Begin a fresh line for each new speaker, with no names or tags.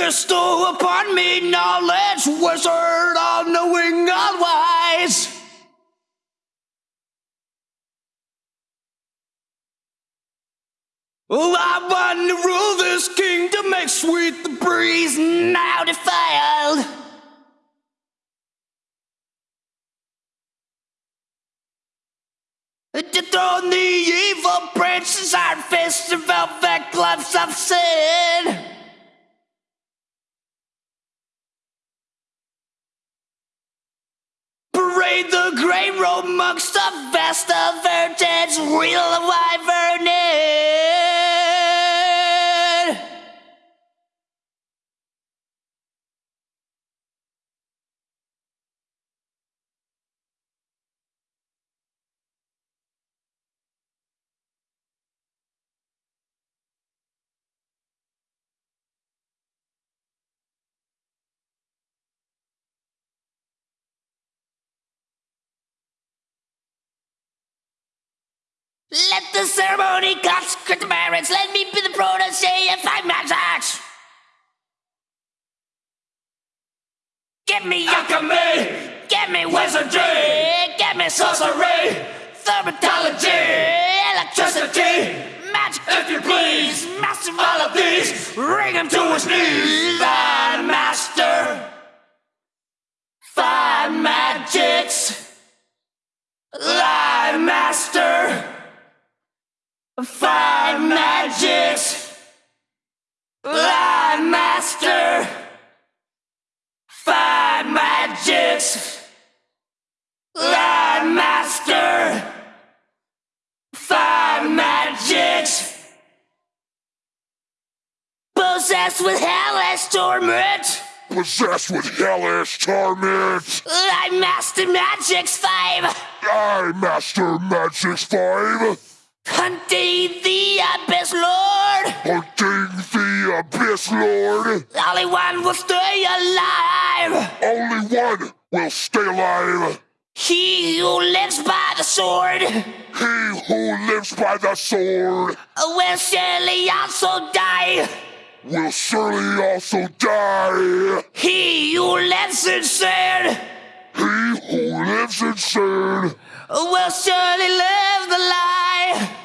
Bestow upon me knowledge, wizard, all knowing, all wise. Oh, I want to rule this kingdom, make sweet the breeze, now defiled. Dethrone the evil princes, iron fists and velvet gloves of sin. Amongst the Vestal Virgins, reel the Let the ceremony consecrate the merits. Let me be the protege of five magics. Give me alchemy. Give me wizardry. Give me sorcery. Thaumaturgy. Electricity. Magic, if you please. Master all of these. Ring him to his knees. Five master. Five magics. Live master. Five magics. Live master. Five magics. Live master. Five magics. Possessed with hellish torment.
Possessed with hellish torment.
I master magics five.
I master Magic's Five.
Hunting the abyss lord.
Hunting the Abyss Lord.
Only one will stay alive.
Only one will stay alive.
He who lives by the sword
He who lives by the sword
will surely also die.
will surely also die.
He who lives in sin
He who lives in sin
will surely live the lie.